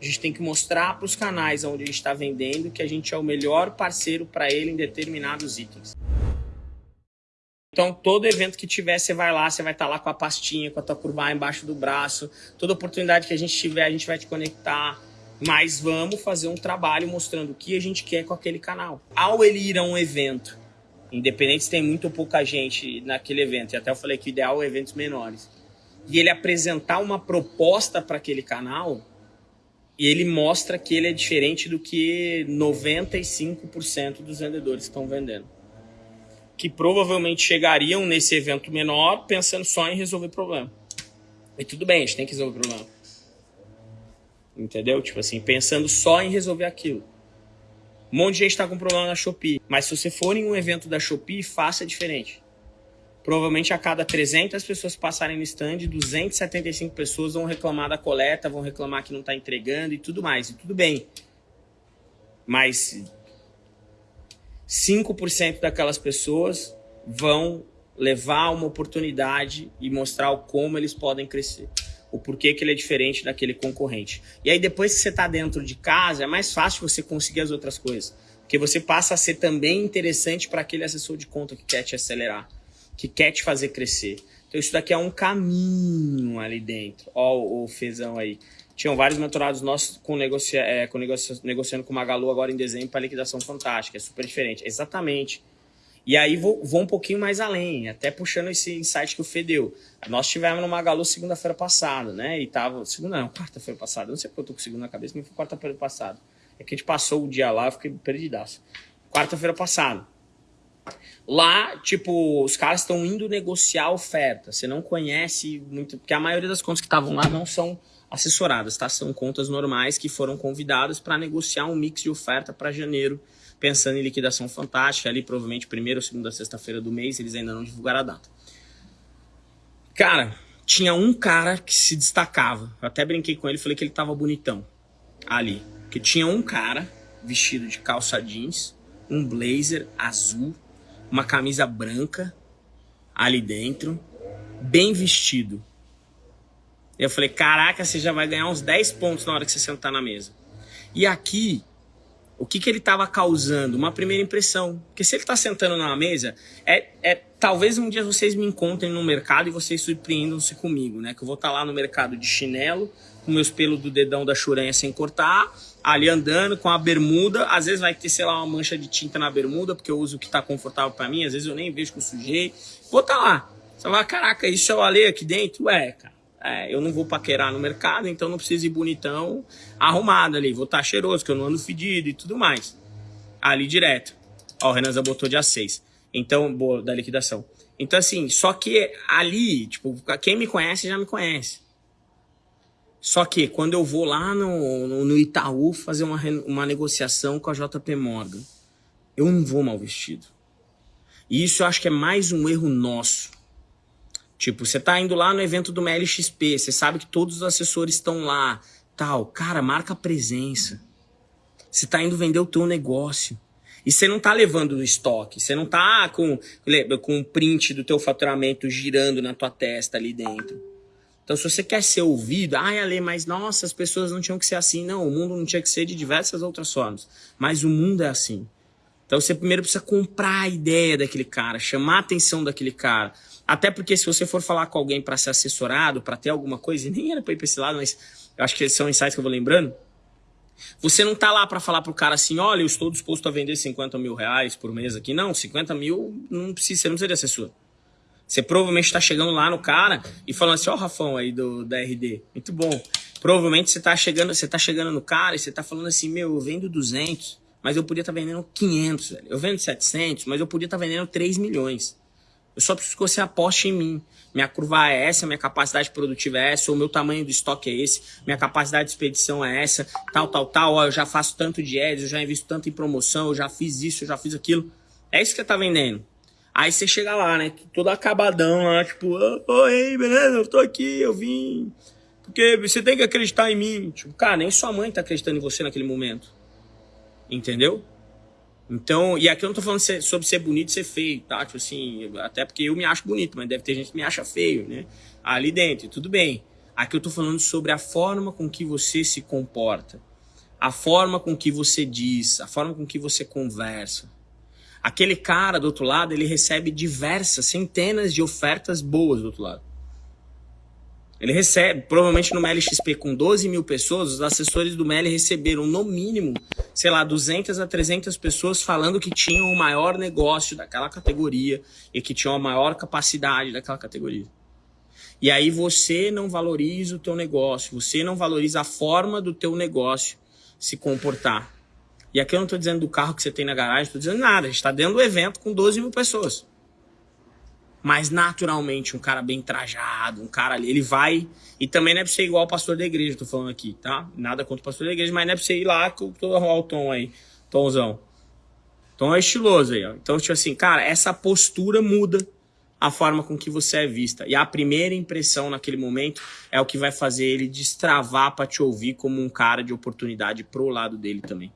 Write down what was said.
A gente tem que mostrar para os canais onde a gente está vendendo que a gente é o melhor parceiro para ele em determinados itens. Então, todo evento que tiver, você vai lá, você vai estar tá lá com a pastinha, com a tua curva embaixo do braço. Toda oportunidade que a gente tiver, a gente vai te conectar. Mas vamos fazer um trabalho mostrando o que a gente quer com aquele canal. Ao ele ir a um evento, independente se tem muito ou pouca gente naquele evento, e até eu falei que o ideal é eventos menores, e ele apresentar uma proposta para aquele canal, e ele mostra que ele é diferente do que 95% dos vendedores estão vendendo que provavelmente chegariam nesse evento menor pensando só em resolver problema. E tudo bem, a gente tem que resolver problema. Entendeu? Tipo assim, pensando só em resolver aquilo. Um monte de gente está com problema na Shopee. Mas se você for em um evento da Shopee, faça diferente. Provavelmente a cada 300 pessoas passarem no stand, 275 pessoas vão reclamar da coleta, vão reclamar que não está entregando e tudo mais. E tudo bem. Mas 5% daquelas pessoas vão levar uma oportunidade e mostrar como eles podem crescer. O porquê que ele é diferente daquele concorrente. E aí depois que você está dentro de casa, é mais fácil você conseguir as outras coisas. Porque você passa a ser também interessante para aquele assessor de conta que quer te acelerar, que quer te fazer crescer. Então isso daqui é um caminho ali dentro. Ó o fezão aí tinham vários mentorados nossos com, negocia, é, com negocia, negociando com Magalu agora em dezembro para liquidação fantástica. É super diferente. Exatamente. E aí vou, vou um pouquinho mais além, até puxando esse insight que o Fê deu. Nós tivemos no Magalu segunda-feira passada, né? E tava. Segunda não, quarta-feira passada. Não sei porque eu tô com segunda na cabeça, mas foi quarta-feira passada. É que a gente passou o dia lá, eu fiquei perdidaço. Quarta-feira passada. Lá, tipo, os caras estão indo negociar oferta. Você não conhece muito. Porque a maioria das contas que estavam lá não são assessoradas, tá? São contas normais que foram convidadas para negociar um mix de oferta para janeiro, pensando em liquidação fantástica, ali provavelmente primeira ou segunda sexta-feira do mês, eles ainda não divulgaram a data. Cara, tinha um cara que se destacava. Eu até brinquei com ele, falei que ele tava bonitão ali, que tinha um cara vestido de calça jeans, um blazer azul, uma camisa branca ali dentro, bem vestido, eu falei, caraca, você já vai ganhar uns 10 pontos na hora que você sentar na mesa. E aqui, o que, que ele estava causando? Uma primeira impressão. Porque se ele está sentando na mesa, é, é talvez um dia vocês me encontrem no mercado e vocês surpreendam-se comigo, né? Que eu vou estar tá lá no mercado de chinelo, com meus pelos do dedão da churanha sem cortar, ali andando com a bermuda. Às vezes vai ter, sei lá, uma mancha de tinta na bermuda, porque eu uso o que está confortável para mim. Às vezes eu nem vejo que eu sujei. Vou tá lá. Você vai, caraca, isso é o Ale aqui dentro? Ué, cara. É, eu não vou paquerar no mercado, então não preciso ir bonitão, arrumado ali. Vou estar tá cheiroso, que eu não ando fedido e tudo mais. Ali direto. Ó, o Renan já botou dia 6. Então, boa, da liquidação. Então, assim, só que ali, tipo, quem me conhece já me conhece. Só que quando eu vou lá no, no, Itaú fazer uma, uma negociação com a JP Morgan, eu não vou mal vestido. E isso eu acho que é mais um erro nosso. Tipo, você tá indo lá no evento do MLXP, você sabe que todos os assessores estão lá, tal. Cara, marca presença. Você tá indo vender o teu negócio. E você não tá levando o estoque, você não tá com, com um print do teu faturamento girando na tua testa ali dentro. Então, se você quer ser ouvido, ai, Ale, mas nossa, as pessoas não tinham que ser assim. Não, o mundo não tinha que ser de diversas outras formas. Mas o mundo é assim. Então, você primeiro precisa comprar a ideia daquele cara, chamar a atenção daquele cara. Até porque se você for falar com alguém para ser assessorado, para ter alguma coisa, e nem era para ir para esse lado, mas eu acho que são insights que eu vou lembrando. Você não tá lá para falar pro cara assim, olha, eu estou disposto a vender 50 mil reais por mês aqui. Não, 50 mil não precisa, você não precisa de assessor. Você provavelmente está chegando lá no cara e falando assim, ó, oh, Rafão aí do, da RD, muito bom. Provavelmente você tá chegando, você tá chegando no cara e você tá falando assim, meu, eu vendo 200, mas eu podia estar tá vendendo 500, velho. Eu vendo 700, mas eu podia estar tá vendendo 3 milhões. Eu só preciso que você aposte em mim. Minha curva é essa, minha capacidade produtiva é essa, o meu tamanho do estoque é esse, minha capacidade de expedição é essa, tal, tal, tal. Ó, eu já faço tanto de ads, eu já invisto tanto em promoção, eu já fiz isso, eu já fiz aquilo. É isso que você tá vendendo. Aí você chega lá, né? Todo acabadão lá, tipo, oi, beleza, eu tô aqui, eu vim. Porque você tem que acreditar em mim. Tipo, cara, nem sua mãe tá acreditando em você naquele momento. Entendeu? Então, e aqui eu não tô falando sobre ser bonito e ser feio, tá? Tipo assim, até porque eu me acho bonito, mas deve ter gente que me acha feio, né? Ali dentro, tudo bem. Aqui eu tô falando sobre a forma com que você se comporta, a forma com que você diz, a forma com que você conversa. Aquele cara do outro lado, ele recebe diversas, centenas de ofertas boas do outro lado. Ele recebe, provavelmente no MLXP com 12 mil pessoas, os assessores do MEL receberam no mínimo, sei lá, 200 a 300 pessoas falando que tinham o maior negócio daquela categoria e que tinham a maior capacidade daquela categoria. E aí você não valoriza o teu negócio, você não valoriza a forma do teu negócio se comportar. E aqui eu não estou dizendo do carro que você tem na garagem, estou dizendo nada, a gente está dentro do evento com 12 mil pessoas. Mas naturalmente, um cara bem trajado, um cara ali, ele vai. E também não é pra ser igual o pastor da igreja, tô falando aqui, tá? Nada contra o pastor da igreja, mas não é pra você ir lá com todo o tom aí, tomzão. Tom é estiloso aí, ó. Então, tipo assim, cara, essa postura muda a forma com que você é vista. E a primeira impressão naquele momento é o que vai fazer ele destravar para te ouvir como um cara de oportunidade pro lado dele também.